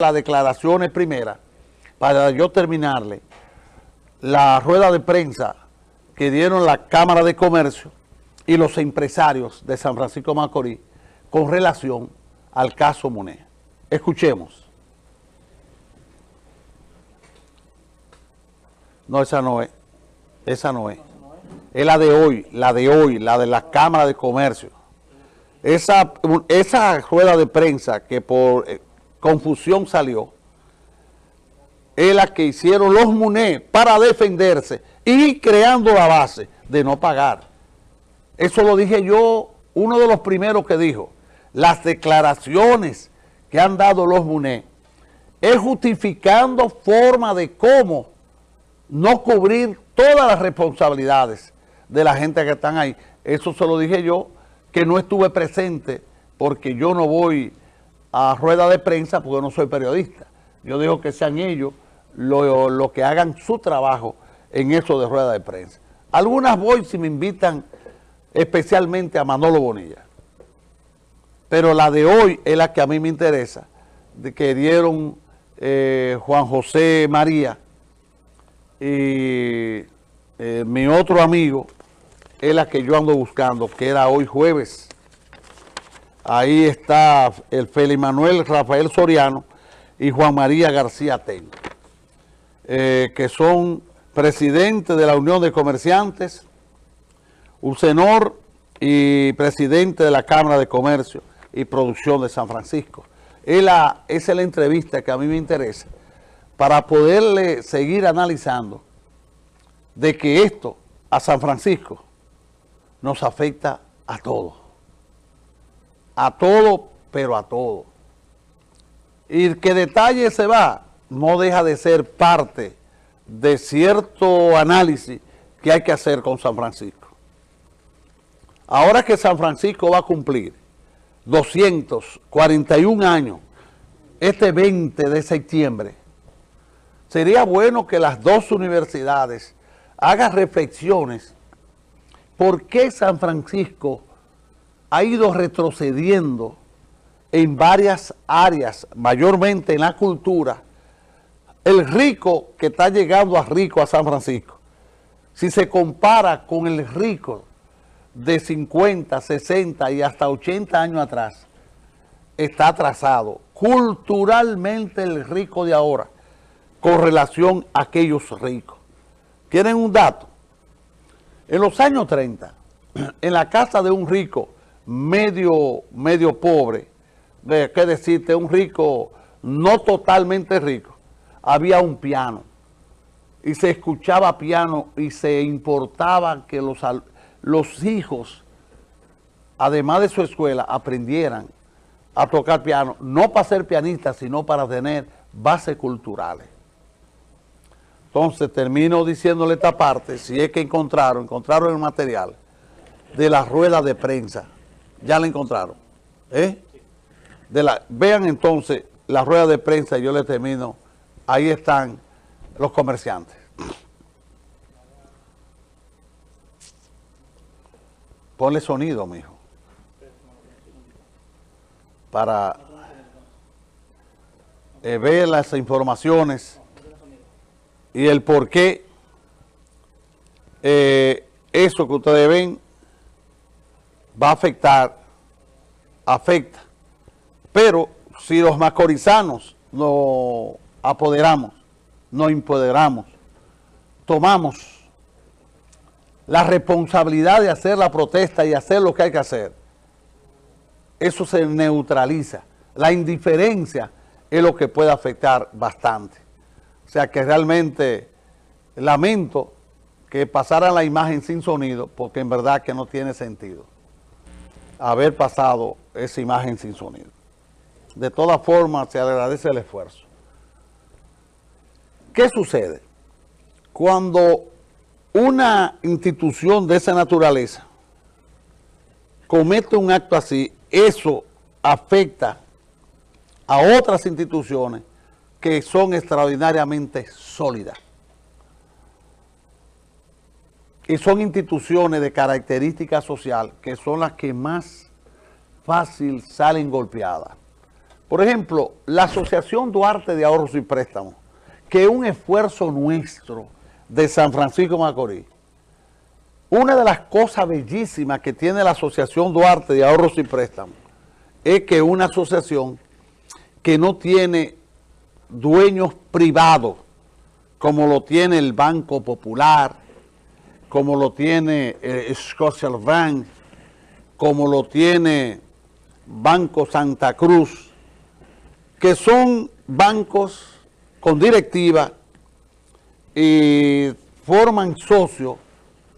las declaraciones primeras, para yo terminarle, la rueda de prensa que dieron la Cámara de Comercio y los empresarios de San Francisco Macorís con relación al caso Monet. Escuchemos. No, esa no es. Esa no es. Es la de hoy, la de hoy, la de la Cámara de Comercio. Esa, esa rueda de prensa que por eh, confusión salió, es la que hicieron los MUNE para defenderse y creando la base de no pagar. Eso lo dije yo, uno de los primeros que dijo, las declaraciones que han dado los MUNE es justificando forma de cómo no cubrir todas las responsabilidades de la gente que están ahí. Eso se lo dije yo, que no estuve presente porque yo no voy a rueda de prensa porque no soy periodista. Yo digo que sean ellos los que hagan su trabajo en eso de rueda de prensa. Algunas voy si me invitan especialmente a Manolo Bonilla. Pero la de hoy es la que a mí me interesa, de que dieron eh, Juan José María y eh, mi otro amigo, es la que yo ando buscando, que era hoy jueves. Ahí está el Félix Manuel Rafael Soriano y Juan María García Ten, eh, que son presidentes de la Unión de Comerciantes, UCENOR y presidente de la Cámara de Comercio y Producción de San Francisco. esa es la entrevista que a mí me interesa para poderle seguir analizando de que esto a San Francisco nos afecta a todos. A todo, pero a todo. Y que detalle se va, no deja de ser parte de cierto análisis que hay que hacer con San Francisco. Ahora que San Francisco va a cumplir 241 años, este 20 de septiembre, sería bueno que las dos universidades hagan reflexiones por qué San Francisco ha ido retrocediendo en varias áreas, mayormente en la cultura, el rico que está llegando a rico a San Francisco, si se compara con el rico de 50, 60 y hasta 80 años atrás, está atrasado. Culturalmente el rico de ahora, con relación a aquellos ricos. ¿Tienen un dato? En los años 30, en la casa de un rico medio, medio pobre, de, qué decirte, un rico no totalmente rico, había un piano y se escuchaba piano y se importaba que los, los hijos, además de su escuela, aprendieran a tocar piano, no para ser pianistas, sino para tener bases culturales. Entonces termino diciéndole esta parte, si es que encontraron, encontraron el material de la rueda de prensa. Ya la encontraron. ¿eh? De la, vean entonces la rueda de prensa, yo le termino. Ahí están los comerciantes. Ponle sonido, mijo. Para eh, ver las informaciones y el por qué eh, eso que ustedes ven va a afectar, afecta. Pero si los macorizanos nos apoderamos, nos empoderamos, tomamos la responsabilidad de hacer la protesta y hacer lo que hay que hacer, eso se neutraliza. La indiferencia es lo que puede afectar bastante. O sea que realmente lamento que pasara la imagen sin sonido, porque en verdad que no tiene sentido haber pasado esa imagen sin sonido. De todas formas, se agradece el esfuerzo. ¿Qué sucede? Cuando una institución de esa naturaleza comete un acto así, eso afecta a otras instituciones que son extraordinariamente sólidas. Y son instituciones de característica social que son las que más fácil salen golpeadas. Por ejemplo, la Asociación Duarte de Ahorros y Préstamos, que es un esfuerzo nuestro de San Francisco Macorís. Una de las cosas bellísimas que tiene la Asociación Duarte de Ahorros y Préstamos es que una asociación que no tiene dueños privados, como lo tiene el Banco Popular, como lo tiene Scotia Bank, como lo tiene Banco Santa Cruz, que son bancos con directiva y forman socios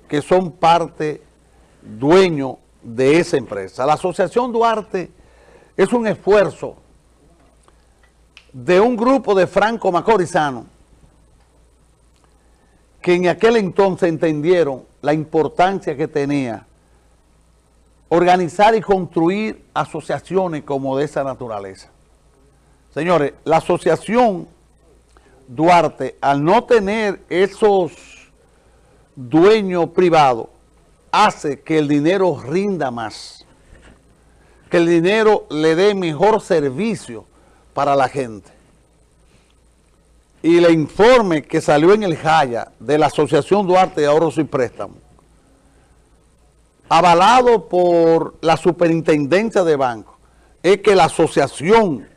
que son parte, dueño de esa empresa. La Asociación Duarte es un esfuerzo de un grupo de franco macorizanos que en aquel entonces entendieron la importancia que tenía organizar y construir asociaciones como de esa naturaleza. Señores, la asociación Duarte, al no tener esos dueños privados, hace que el dinero rinda más, que el dinero le dé mejor servicio para la gente. Y le informe que salió en el Jaya de la Asociación Duarte de Ahorros y Préstamos, avalado por la superintendencia de bancos, es que la Asociación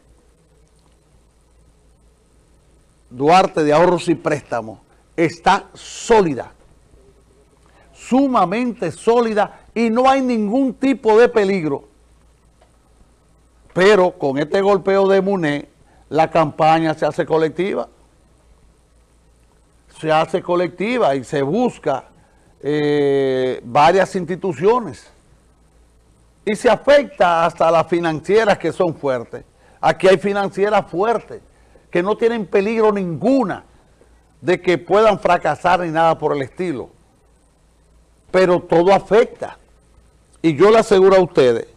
Duarte de Ahorros y Préstamos está sólida, sumamente sólida y no hay ningún tipo de peligro pero con este golpeo de MUNE, la campaña se hace colectiva. Se hace colectiva y se busca eh, varias instituciones. Y se afecta hasta las financieras que son fuertes. Aquí hay financieras fuertes que no tienen peligro ninguna de que puedan fracasar ni nada por el estilo. Pero todo afecta. Y yo le aseguro a ustedes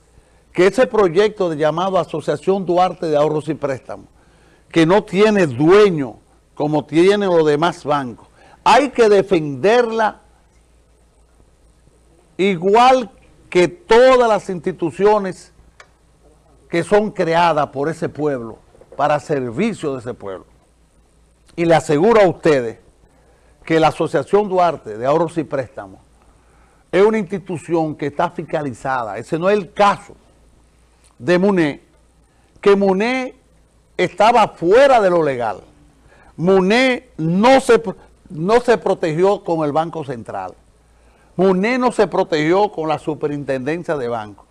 que ese proyecto de llamado Asociación Duarte de Ahorros y Préstamos, que no tiene dueño como tienen los demás bancos, hay que defenderla igual que todas las instituciones que son creadas por ese pueblo, para servicio de ese pueblo. Y le aseguro a ustedes que la Asociación Duarte de Ahorros y Préstamos es una institución que está fiscalizada, ese no es el caso de Muné, que Muné estaba fuera de lo legal. Muné no se, no se protegió con el Banco Central. Muné no se protegió con la Superintendencia de Bancos,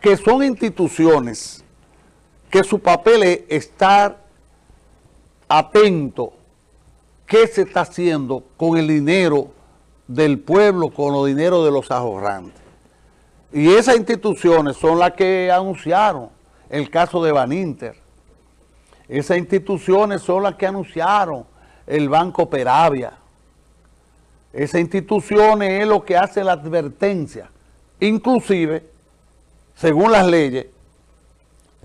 que son instituciones que su papel es estar atento qué se está haciendo con el dinero del pueblo, con los dinero de los ahorrantes. Y esas instituciones son las que anunciaron el caso de Baninter. Esas instituciones son las que anunciaron el Banco Peravia. Esas instituciones es lo que hace la advertencia. Inclusive, según las leyes,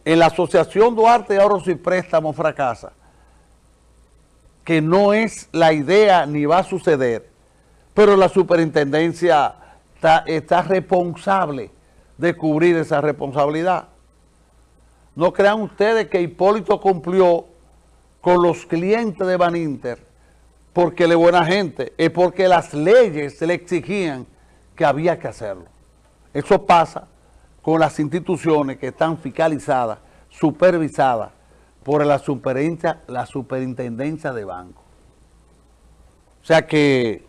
en la Asociación Duarte de Ahorros y Préstamos fracasa, que no es la idea ni va a suceder, pero la superintendencia está, responsable de cubrir esa responsabilidad. No crean ustedes que Hipólito cumplió con los clientes de Baninter porque le buena gente, es porque las leyes le exigían que había que hacerlo. Eso pasa con las instituciones que están fiscalizadas, supervisadas por la superintendencia, la superintendencia de banco. O sea que